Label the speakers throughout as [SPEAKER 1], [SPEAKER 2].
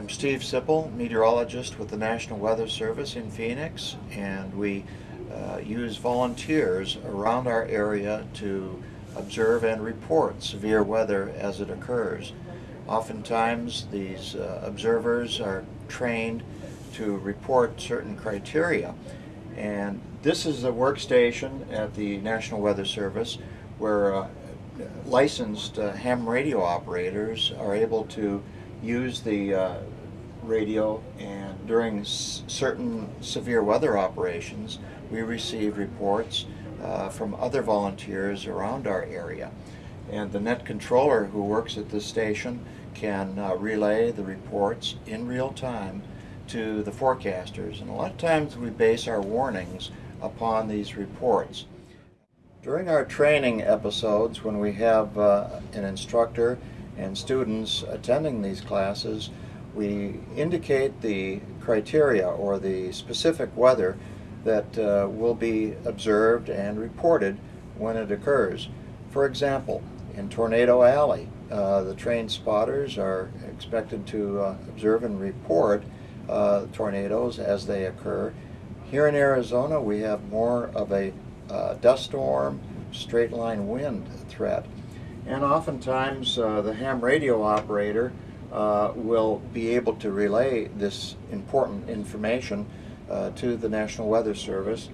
[SPEAKER 1] I'm Steve Sipple, meteorologist with the National Weather Service in Phoenix, and we uh, use volunteers around our area to observe and report severe weather as it occurs. Oftentimes, these uh, observers are trained to report certain criteria, and this is a workstation at the National Weather Service where uh, licensed uh, ham radio operators are able to use the uh, radio and during certain severe weather operations we receive reports uh, from other volunteers around our area and the net controller who works at this station can uh, relay the reports in real time to the forecasters and a lot of times we base our warnings upon these reports. During our training episodes when we have uh, an instructor and students attending these classes, we indicate the criteria or the specific weather that uh, will be observed and reported when it occurs. For example, in Tornado Alley, uh, the trained spotters are expected to uh, observe and report uh, tornadoes as they occur. Here in Arizona, we have more of a uh, dust storm, straight line wind threat. And oftentimes uh, the ham radio operator uh, will be able to relay this important information uh, to the National Weather Service.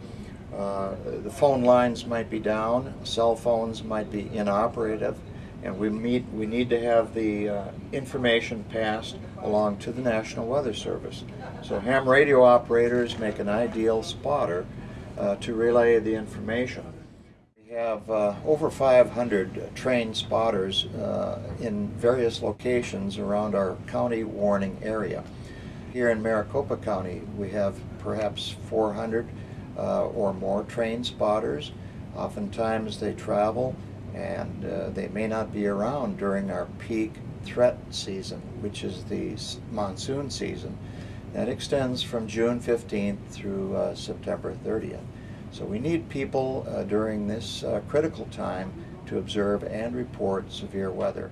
[SPEAKER 1] Uh, the phone lines might be down, cell phones might be inoperative, and we, meet, we need to have the uh, information passed along to the National Weather Service. So ham radio operators make an ideal spotter uh, to relay the information. Have uh, over 500 trained spotters uh, in various locations around our county warning area. Here in Maricopa County, we have perhaps 400 uh, or more trained spotters. Oftentimes they travel and uh, they may not be around during our peak threat season, which is the monsoon season. That extends from June 15th through uh, September 30th. So we need people uh, during this uh, critical time to observe and report severe weather.